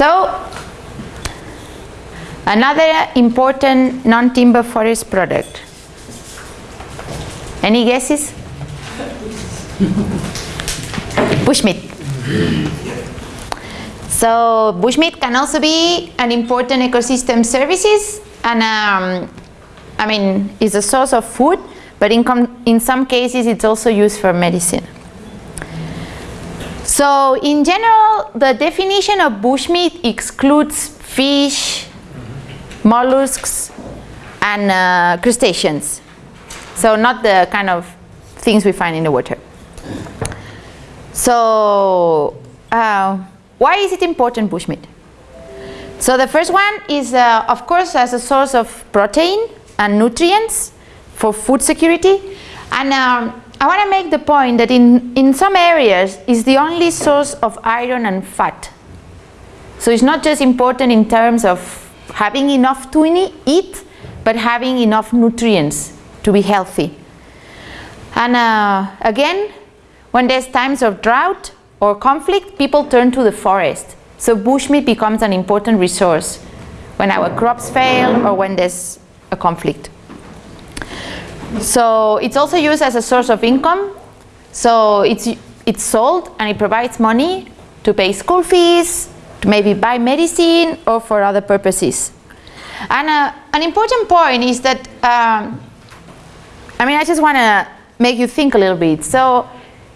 So, another important non-timber forest product. Any guesses? Bushmeat. So bushmeat can also be an important ecosystem services and um, I mean is a source of food but in, in some cases it's also used for medicine. So in general the definition of bushmeat excludes fish, mollusks and uh, crustaceans. So not the kind of things we find in the water. So uh, why is it important bushmeat? So the first one is uh, of course as a source of protein and nutrients for food security and um, I want to make the point that in, in some areas is the only source of iron and fat. So it's not just important in terms of having enough to eat but having enough nutrients to be healthy. And uh, again when there's times of drought or conflict, people turn to the forest. So bushmeat becomes an important resource when our crops fail or when there's a conflict. So it's also used as a source of income. So it's, it's sold and it provides money to pay school fees, to maybe buy medicine or for other purposes. And uh, an important point is that, um, I mean, I just want to make you think a little bit. So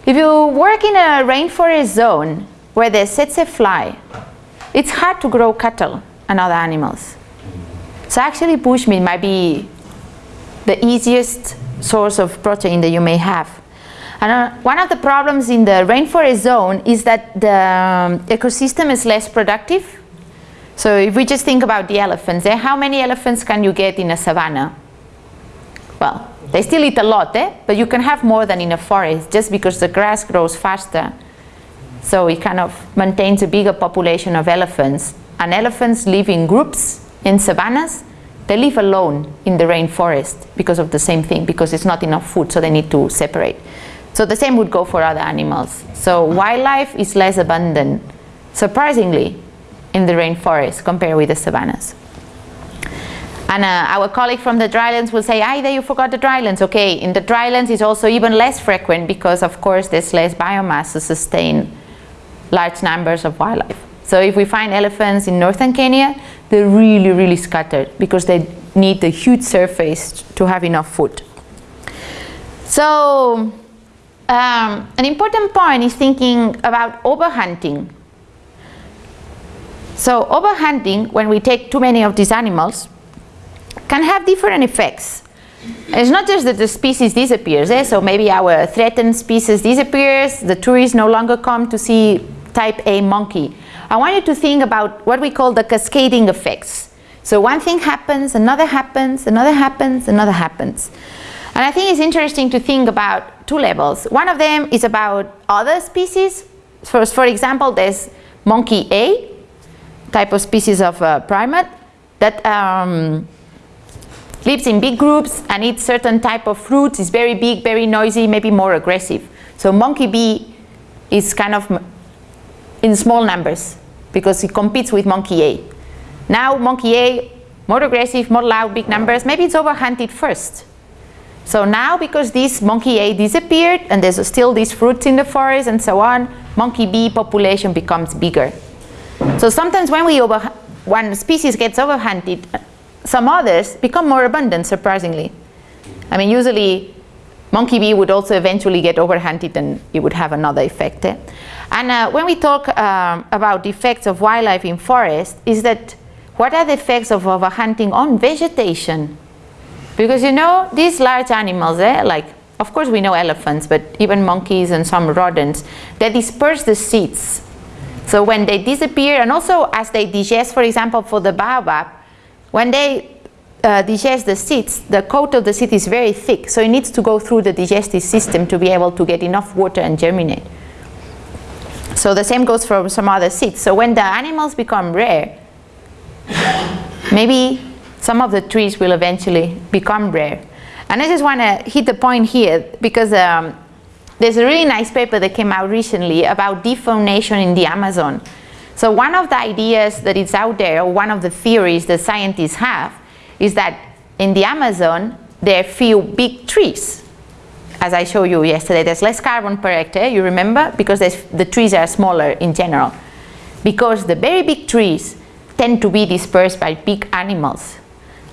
if you work in a rainforest zone where there's tsetse fly, it's hard to grow cattle and other animals. So actually bushmeat might be the easiest source of protein that you may have. And uh, one of the problems in the rainforest zone is that the um, ecosystem is less productive. So if we just think about the elephants, eh, how many elephants can you get in a savanna? Well, they still eat a lot, eh? but you can have more than in a forest just because the grass grows faster. So it kind of maintains a bigger population of elephants. And elephants live in groups in savannas. They live alone in the rainforest because of the same thing, because it's not enough food, so they need to separate. So the same would go for other animals. So wildlife is less abundant, surprisingly, in the rainforest compared with the savannas. And uh, our colleague from the drylands will say, Aida, you forgot the drylands. Okay, in the drylands it's also even less frequent because of course there's less biomass to sustain large numbers of wildlife. So if we find elephants in northern Kenya, they're really, really scattered because they need a huge surface to have enough food. So um, an important point is thinking about overhunting. So overhunting, when we take too many of these animals, can have different effects. It's not just that the species disappears, eh? so maybe our threatened species disappears, the tourists no longer come to see type A monkey. I want you to think about what we call the cascading effects. So one thing happens, another happens, another happens, another happens. And I think it's interesting to think about two levels. One of them is about other species. First, for example, there's monkey A, type of species of uh, primate, that um, lives in big groups and eats certain type of fruits, is very big, very noisy, maybe more aggressive. So monkey B is kind of in small numbers because it competes with monkey A. Now monkey A, more aggressive, more loud, big numbers, maybe it's overhunted first. So now because this monkey A disappeared and there's still these fruits in the forest and so on, monkey B population becomes bigger. So sometimes when we over, one species gets overhunted, some others become more abundant, surprisingly. I mean, usually monkey B would also eventually get overhunted and it would have another effect. Eh? And uh, when we talk um, about the effects of wildlife in forest, is that what are the effects of overhunting on vegetation? Because you know, these large animals, eh, like, of course we know elephants, but even monkeys and some rodents, they disperse the seeds. So when they disappear, and also as they digest, for example, for the baobab, when they uh, digest the seeds, the coat of the seed is very thick, so it needs to go through the digestive system to be able to get enough water and germinate. So the same goes for some other seeds. So when the animals become rare, maybe some of the trees will eventually become rare. And I just want to hit the point here because um, there's a really nice paper that came out recently about defaunation in the Amazon. So one of the ideas that is out there, or one of the theories that scientists have, is that in the Amazon, there are few big trees. As I showed you yesterday, there's less carbon per hectare, you remember? Because the trees are smaller in general. Because the very big trees tend to be dispersed by big animals.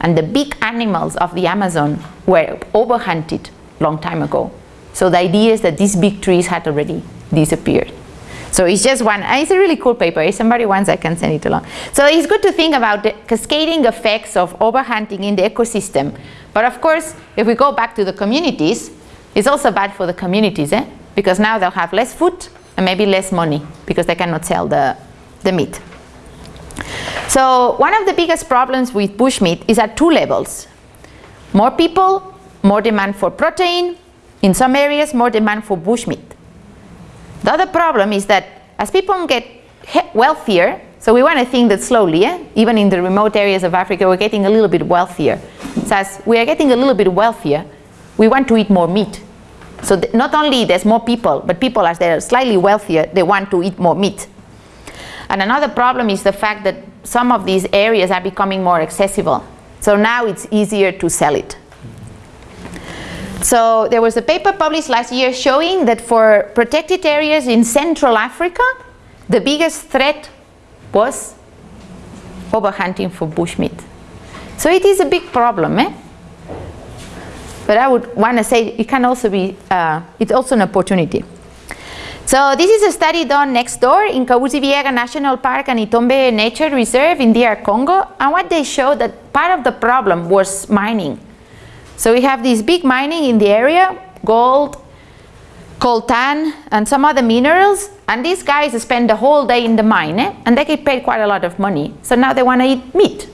And the big animals of the Amazon were overhunted long time ago. So the idea is that these big trees had already disappeared. So it's just one, it's a really cool paper. If somebody wants, I can send it along. So it's good to think about the cascading effects of overhunting in the ecosystem. But of course, if we go back to the communities, it's also bad for the communities, eh? Because now they'll have less food and maybe less money because they cannot sell the, the meat. So one of the biggest problems with bushmeat is at two levels. More people, more demand for protein, in some areas more demand for bushmeat. The other problem is that as people get wealthier, so we want to think that slowly, eh? even in the remote areas of Africa, we're getting a little bit wealthier. So as we are getting a little bit wealthier, we want to eat more meat. So not only there's more people, but people as they're slightly wealthier, they want to eat more meat. And another problem is the fact that some of these areas are becoming more accessible. So now it's easier to sell it. So there was a paper published last year showing that for protected areas in Central Africa, the biggest threat was overhunting for bushmeat. So it is a big problem, eh? But I would want to say it can also be, uh, it's also an opportunity. So this is a study done next door in Kahuzi-Biega National Park and Itombwe Nature Reserve in DR Congo. And what they showed that part of the problem was mining. So we have this big mining in the area, gold, coltan, and some other minerals. And these guys spend the whole day in the mine, eh? and they get paid quite a lot of money. So now they want to eat meat.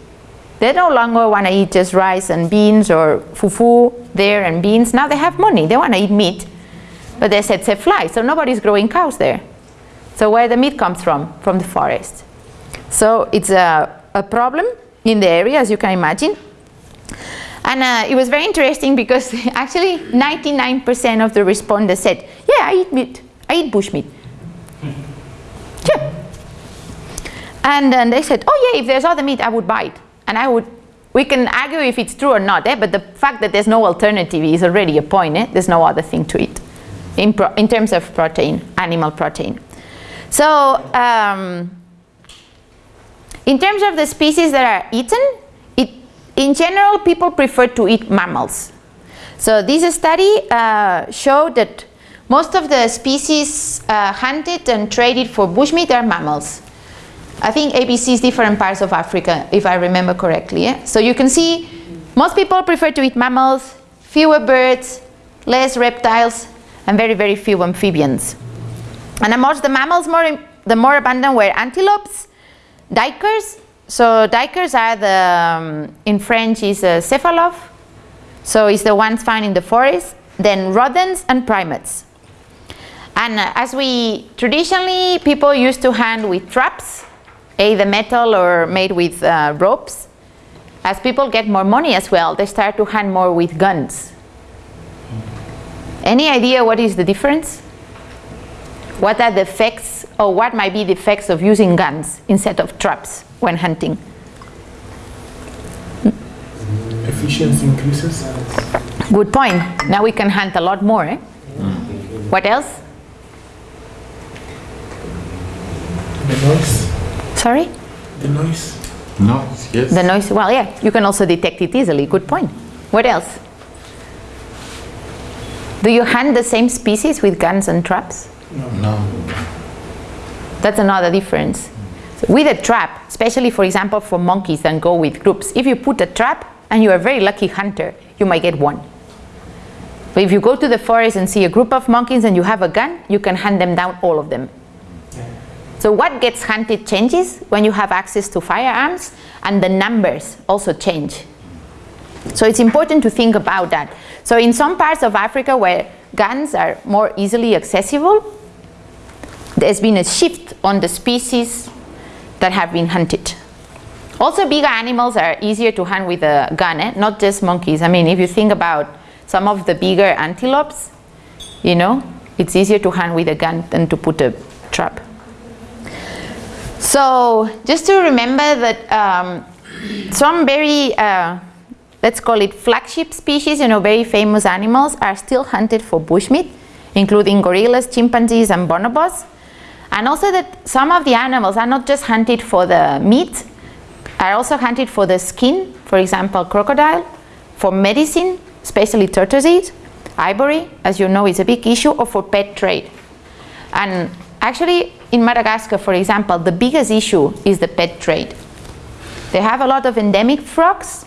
They no longer want to eat just rice and beans or fufu there and beans. Now they have money. They want to eat meat. But they said, say fly, so nobody's growing cows there. So where the meat comes from? From the forest. So it's a, a problem in the area, as you can imagine. And uh, it was very interesting because actually 99% of the respondents said, yeah, I eat meat, I eat bush meat. Yeah. And then they said, oh yeah, if there's other meat, I would buy it. And I would, we can argue if it's true or not, eh? but the fact that there's no alternative is already a point. Eh? There's no other thing to eat in, in terms of protein, animal protein. So um, in terms of the species that are eaten, it, in general, people prefer to eat mammals. So this study uh, showed that most of the species uh, hunted and traded for bushmeat are mammals. I think ABC is different parts of Africa, if I remember correctly. Yeah? So you can see most people prefer to eat mammals, fewer birds, less reptiles, and very, very few amphibians. And amongst the mammals, more, the more abundant were antelopes, duikers. so duikers are the, um, in French is a cephaloph, so it's the ones found in the forest, then rodents and primates. And uh, as we, traditionally people used to hunt with traps, either metal or made with uh, ropes. As people get more money as well, they start to hunt more with guns. Any idea what is the difference? What are the effects, or what might be the effects of using guns instead of traps? when hunting. Efficiency increases. Good point. Now we can hunt a lot more. Eh? Mm. What else? The noise. Sorry? The noise. Noise, yes. The noise, well, yeah, you can also detect it easily. Good point. What else? Do you hunt the same species with guns and traps? No. No. That's another difference. So with a trap, especially for example for monkeys that go with groups, if you put a trap and you're a very lucky hunter, you might get one. But if you go to the forest and see a group of monkeys and you have a gun, you can hunt them down, all of them. So what gets hunted changes when you have access to firearms and the numbers also change. So it's important to think about that. So in some parts of Africa where guns are more easily accessible, there's been a shift on the species that have been hunted. Also bigger animals are easier to hunt with a gun, eh? not just monkeys. I mean, if you think about some of the bigger antelopes, you know, it's easier to hunt with a gun than to put a trap. So just to remember that um, some very, uh, let's call it flagship species, you know, very famous animals are still hunted for bushmeat, including gorillas, chimpanzees and bonobos. And also that some of the animals are not just hunted for the meat, are also hunted for the skin, for example, crocodile, for medicine, especially tortoises, ivory, as you know, is a big issue, or for pet trade. And actually, in Madagascar, for example, the biggest issue is the pet trade. They have a lot of endemic frogs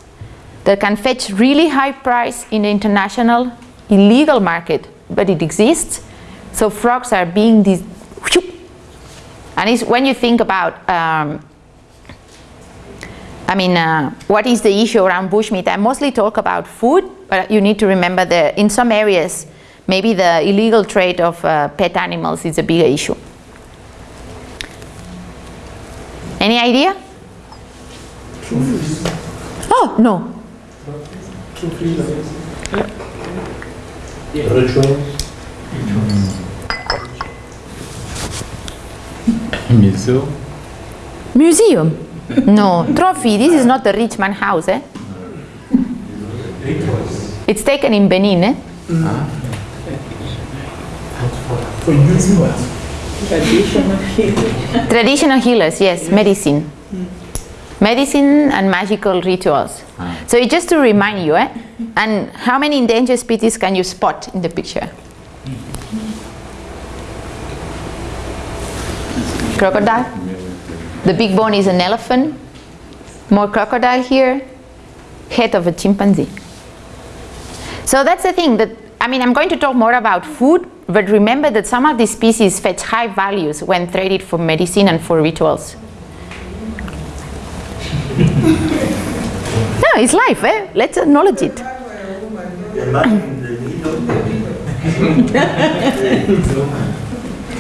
that can fetch really high price in the international illegal market, but it exists. So frogs are being these, and when you think about, um, I mean, uh, what is the issue around bushmeat? I mostly talk about food, but you need to remember that in some areas, maybe the illegal trade of uh, pet animals is a bigger issue. Any idea? Oh, no. Museum? Museum? No. Trophy, this is not the rich man house, eh? It's taken in Benin, eh? For using what? Traditional healers, yes, medicine. Medicine and magical rituals. So it's just to remind you, eh? And how many endangered species can you spot in the picture? Crocodile. The big bone is an elephant. More crocodile here. Head of a chimpanzee. So that's the thing that, I mean, I'm going to talk more about food, but remember that some of these species fetch high values when traded for medicine and for rituals. no, it's life, eh? Let's acknowledge it.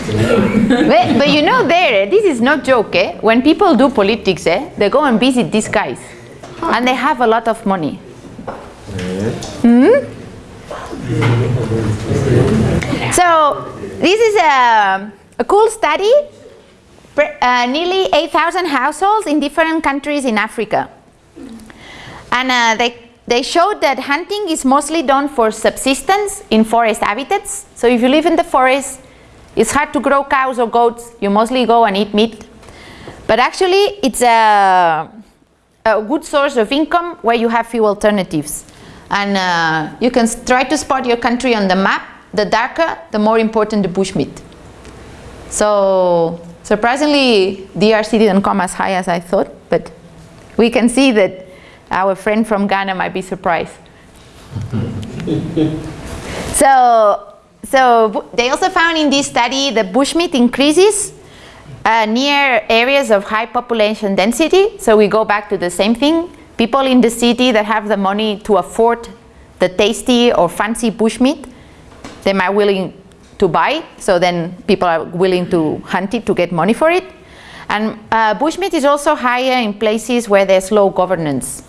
but, but you know there, eh, this is no joke, eh? When people do politics, eh, they go and visit these guys. And they have a lot of money. Hmm? So this is a, a cool study. Uh, nearly 8,000 households in different countries in Africa. And uh, they, they showed that hunting is mostly done for subsistence in forest habitats. So if you live in the forest, it's hard to grow cows or goats. You mostly go and eat meat. But actually, it's a, a good source of income where you have few alternatives. And uh, you can try to spot your country on the map. The darker, the more important the bushmeat. So surprisingly, DRC didn't come as high as I thought, but we can see that our friend from Ghana might be surprised. so, so they also found in this study that bushmeat increases uh, near areas of high population density. So we go back to the same thing. People in the city that have the money to afford the tasty or fancy bushmeat, they might willing to buy. So then people are willing to hunt it to get money for it. And uh, bushmeat is also higher in places where there's low governance,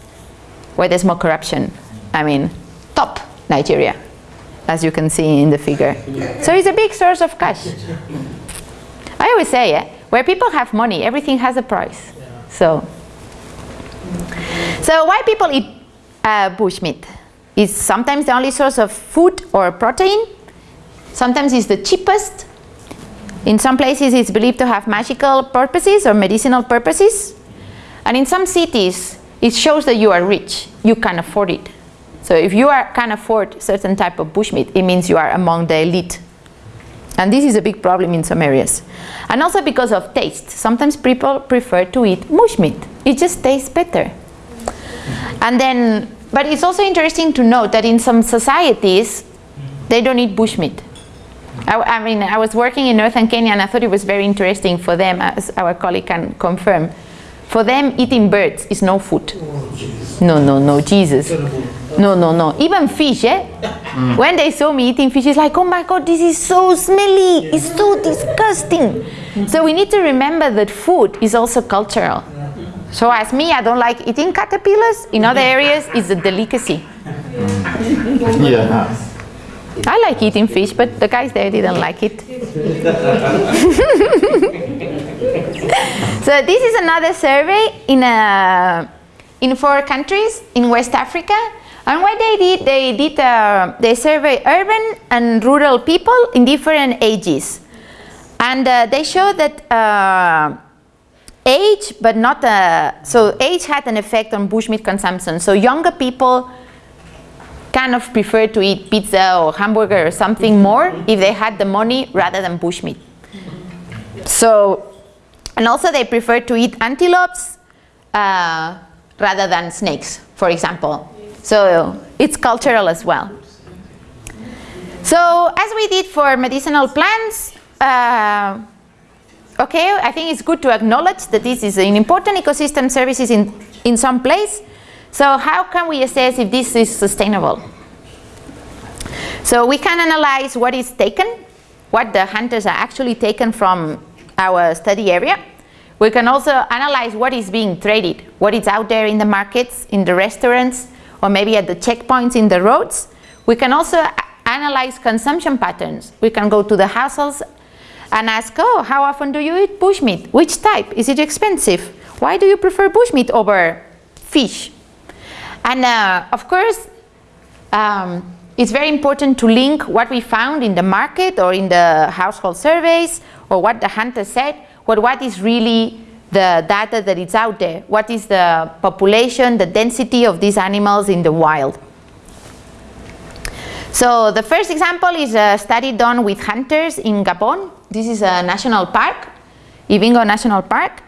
where there's more corruption. I mean, top Nigeria, as you can see in the figure. So it's a big source of cash. I always say, eh, where people have money, everything has a price. So, so why people eat uh, bushmeat? Is sometimes the only source of food or protein. Sometimes it's the cheapest. In some places, it's believed to have magical purposes or medicinal purposes. And in some cities, it shows that you are rich. You can afford it. So if you are, can afford certain type of bushmeat, it means you are among the elite. And this is a big problem in some areas. And also because of taste. Sometimes people prefer to eat bushmeat. It just tastes better. And then, but it's also interesting to note that in some societies, they don't eat bushmeat. I, I mean, I was working in northern Kenya and I thought it was very interesting for them, as our colleague can confirm. For them, eating birds is no food. Oh, no, no, no, Jesus. No, no, no. Even fish, eh? When they saw me eating fish, it's like, oh my God, this is so smelly. It's so disgusting. So we need to remember that food is also cultural. So as me, I don't like eating caterpillars. In other areas, it's a delicacy. Yeah. I like eating fish, but the guys there didn't like it. So this is another survey in, a, in four countries in West Africa. And what they did, they did uh, they survey urban and rural people in different ages. And uh, they showed that uh, age, but not, uh, so age had an effect on bushmeat consumption. So younger people kind of prefer to eat pizza or hamburger or something more if they had the money rather than bushmeat. So, and also they prefer to eat antelopes uh, rather than snakes, for example. So it's cultural as well. So as we did for medicinal plants, uh, okay, I think it's good to acknowledge that this is an important ecosystem services in, in some place. So how can we assess if this is sustainable? So we can analyze what is taken, what the hunters are actually taken from our study area. We can also analyze what is being traded, what is out there in the markets, in the restaurants, or maybe at the checkpoints in the roads. We can also analyze consumption patterns. We can go to the households and ask, oh, how often do you eat bushmeat? Which type? Is it expensive? Why do you prefer bushmeat over fish? And uh, of course, um, it's very important to link what we found in the market or in the household surveys or what the hunter said, with what is really the data that is out there. What is the population, the density of these animals in the wild. So the first example is a study done with hunters in Gabon. This is a national park, Ivindo National Park.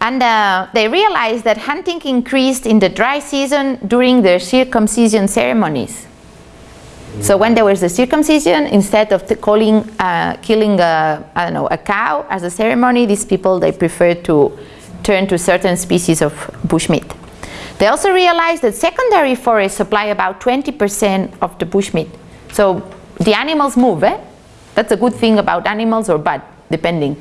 And uh, they realized that hunting increased in the dry season during their circumcision ceremonies. So when there was a circumcision, instead of calling, uh, killing a, I don't know, a cow as a ceremony, these people, they preferred to turn to certain species of bushmeat. They also realized that secondary forests supply about 20% of the bushmeat. So the animals move, eh? That's a good thing about animals or bad, depending.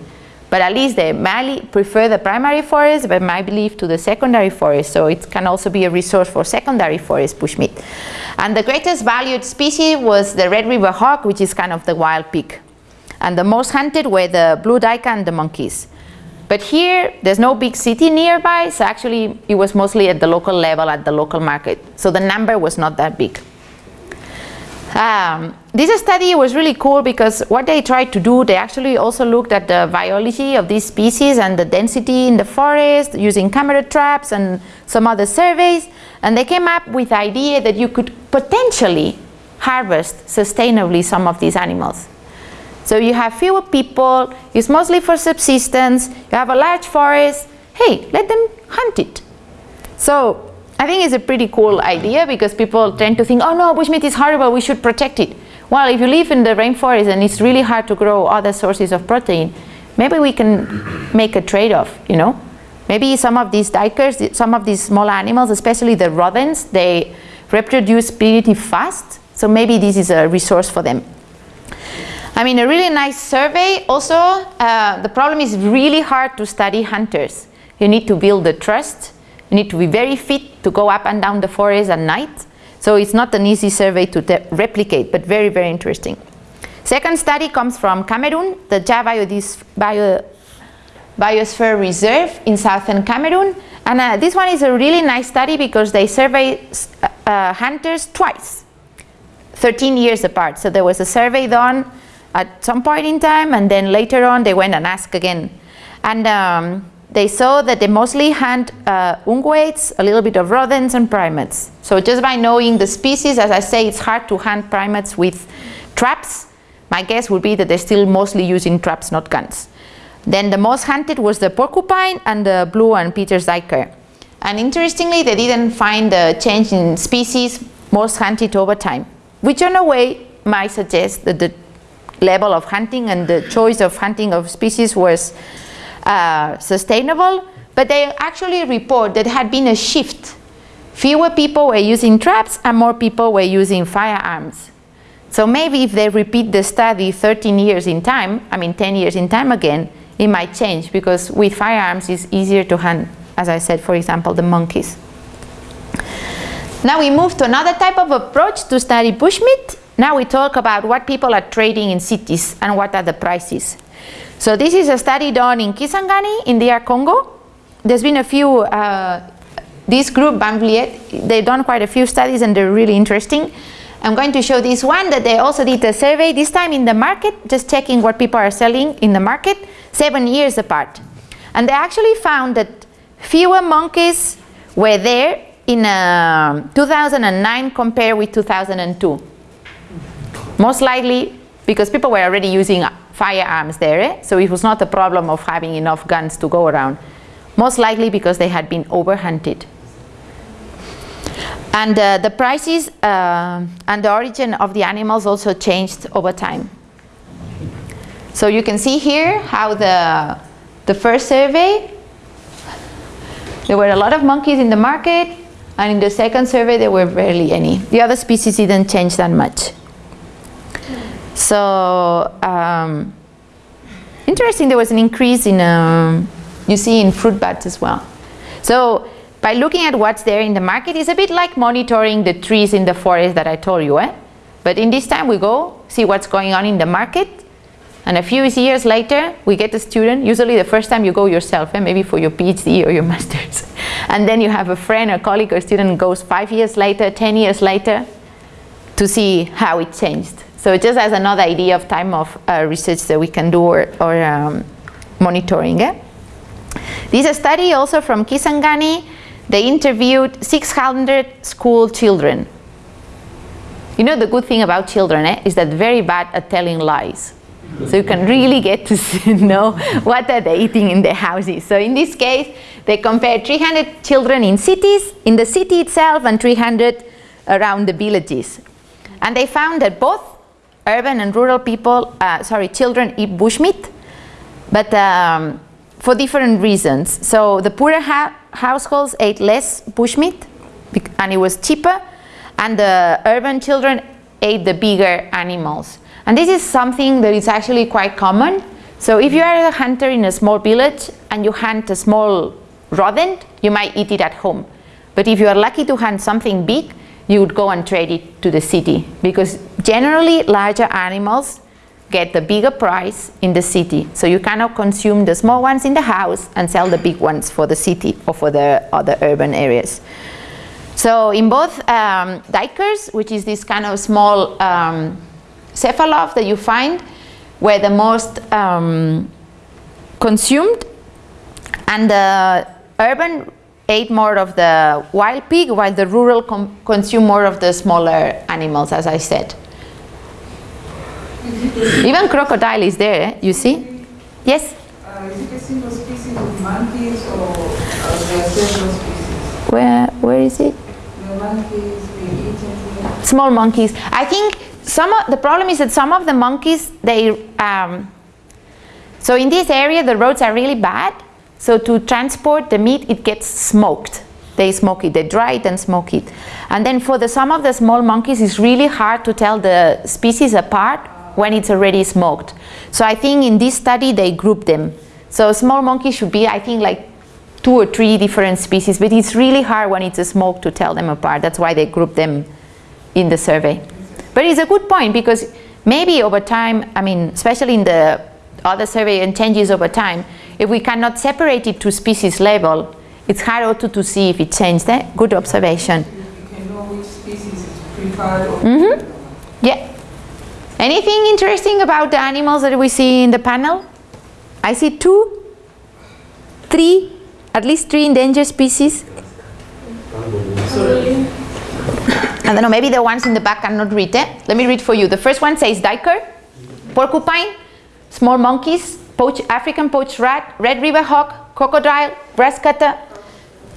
But at least they might prefer the primary forest, but might believe to the secondary forest. So it can also be a resource for secondary forest bushmeat. And the greatest valued species was the red river hog, which is kind of the wild pig. And the most hunted were the blue duiker and the monkeys. But here, there's no big city nearby, so actually it was mostly at the local level, at the local market. So the number was not that big. Um, this study was really cool because what they tried to do, they actually also looked at the biology of these species and the density in the forest using camera traps and some other surveys. And they came up with the idea that you could potentially harvest sustainably some of these animals. So you have fewer people, it's mostly for subsistence, you have a large forest, hey, let them hunt it. So I think it's a pretty cool idea because people tend to think, oh no, bushmeat is horrible, we should protect it. Well, if you live in the rainforest and it's really hard to grow other sources of protein, maybe we can make a trade-off, you know? Maybe some of these duikers, some of these small animals, especially the rodents, they reproduce pretty fast, so maybe this is a resource for them. I mean, a really nice survey. Also, uh, the problem is really hard to study hunters. You need to build the trust you need to be very fit to go up and down the forest at night. So it's not an easy survey to replicate, but very, very interesting. Second study comes from Cameroon, the Dja Bio Biosphere Reserve in southern Cameroon. And uh, this one is a really nice study because they survey uh, uh, hunters twice, 13 years apart. So there was a survey done at some point in time and then later on they went and asked again. And um, they saw that they mostly hunt uh, ungulates, a little bit of rodents and primates. So just by knowing the species, as I say, it's hard to hunt primates with traps. My guess would be that they're still mostly using traps, not guns. Then the most hunted was the porcupine and the blue and Peter's duiker. And interestingly, they didn't find a change in species most hunted over time, which in a way might suggest that the level of hunting and the choice of hunting of species was uh, sustainable, but they actually report that had been a shift. Fewer people were using traps and more people were using firearms. So maybe if they repeat the study 13 years in time, I mean 10 years in time again, it might change because with firearms it's easier to hunt, as I said, for example, the monkeys. Now we move to another type of approach to study bushmeat. Now we talk about what people are trading in cities and what are the prices. So this is a study done in Kisangani in DR Congo. there's been a few, uh, this group, Van Vliet, they've done quite a few studies and they're really interesting. I'm going to show this one that they also did a survey, this time in the market, just checking what people are selling in the market, seven years apart. And they actually found that fewer monkeys were there in uh, 2009 compared with 2002. Most likely because people were already using firearms there, eh? so it was not a problem of having enough guns to go around. Most likely because they had been overhunted. And uh, the prices uh, and the origin of the animals also changed over time. So you can see here how the, the first survey, there were a lot of monkeys in the market, and in the second survey there were barely any. The other species didn't change that much. So, um, interesting, there was an increase in, um, you see in fruit bats as well. So, by looking at what's there in the market, it's a bit like monitoring the trees in the forest that I told you, eh? But in this time we go, see what's going on in the market, and a few years later, we get a student, usually the first time you go yourself, eh? maybe for your PhD or your master's. And then you have a friend, a colleague, or student goes five years later, 10 years later, to see how it changed. So just as another idea of time of uh, research that we can do or, or um, monitoring. Eh? This study also from Kisangani. They interviewed 600 school children. You know the good thing about children eh, is that very bad at telling lies. So you can really get to know what are they eating in their houses. So in this case, they compared 300 children in cities, in the city itself, and 300 around the villages. And they found that both urban and rural people, uh, sorry, children eat bushmeat, but um, for different reasons. So the poorer households ate less bushmeat, and it was cheaper, and the urban children ate the bigger animals. And this is something that is actually quite common. So if you are a hunter in a small village and you hunt a small rodent, you might eat it at home. But if you are lucky to hunt something big, you would go and trade it to the city because generally larger animals get the bigger price in the city. So you cannot consume the small ones in the house and sell the big ones for the city or for the other urban areas. So in both um, duikers, which is this kind of small um, cephaloph that you find, were the most um, consumed and the urban ate more of the wild pig while the rural consume more of the smaller animals as I said. Even crocodile is there, eh? you see? Yes? Uh, is it a single species of monkeys or are there several species? Where, where is it? The monkeys Small monkeys. I think some of, the problem is that some of the monkeys, they, um, so in this area the roads are really bad so to transport the meat, it gets smoked. They smoke it, they dry it and smoke it. And then for the, some of the small monkeys, it's really hard to tell the species apart when it's already smoked. So I think in this study, they group them. So small monkeys should be, I think, like two or three different species, but it's really hard when it's a smoke to tell them apart. That's why they group them in the survey. But it's a good point because maybe over time, I mean, especially in the other survey and changes over time, if we cannot separate it to species level, it's hard also to see if it changed. Eh? Good observation. You can know which species is preferred. Mm -hmm. Yeah. Anything interesting about the animals that we see in the panel? I see two, three, at least three endangered species. I don't know, maybe the ones in the back cannot read it. Eh? Let me read for you. The first one says duiker, porcupine, small monkeys, poach, African pouched rat, red river hog, crocodile, grass cutter,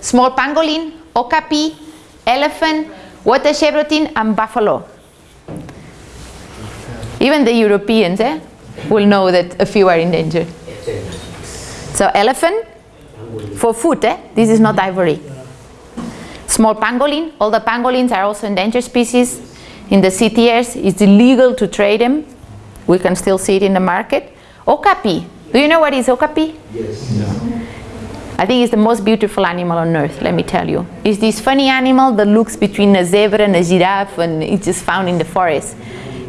small pangolin, okapi, elephant, water chevrotain, and buffalo. Even the Europeans eh, will know that a few are endangered. So elephant, for food, eh? this is not ivory. Small pangolin, all the pangolins are also endangered species. In the CITES, it's illegal to trade them. We can still see it in the market. Okapi. Do you know what is okapi? Yes. Yeah. I think it's the most beautiful animal on earth, let me tell you. It's this funny animal that looks between a zebra and a giraffe and it's just found in the forest.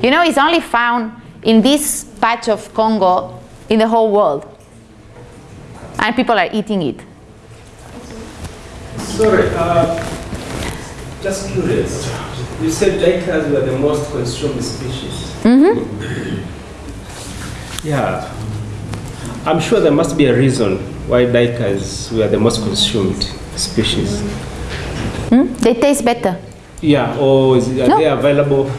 You know, it's only found in this patch of Congo in the whole world. And people are eating it. Sorry, uh, just curious. You said duikers were the most consumed species. Yeah. I'm sure there must be a reason why duikers were the most consumed species. Hmm? They taste better. Yeah, or is, are No. they available?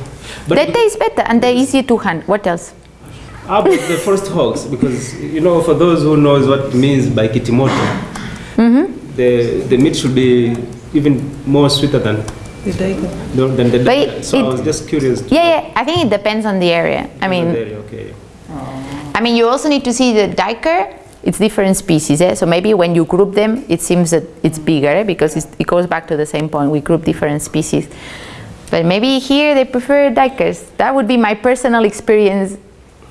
But They taste better and they're easier to hunt. What else? how about the first hogs? Because, you know, for those who knows what it means by kitimoto, Mm-hmm. the, the meat should be even more sweeter than, The duiker. than the But duiker. So I was just curious. Yeah, yeah. I think it depends on the area. I mean, Okay. I mean, you also need to see the duiker. It's different species, eh? so maybe when you group them, it seems that it's bigger eh? because it's, it goes back to the same point. We group different species, but maybe here they prefer duikers. That would be my personal experience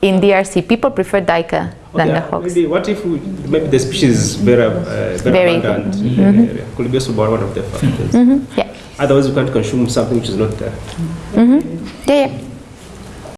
in DRC. People prefer duiker than Okay, the hogs. Maybe what if we, maybe the species is very, uh, very, abundant in the area? Could be also one of the factors. Mhm, Yeah, Otherwise, we can't consume something which is not there. yeah, yeah.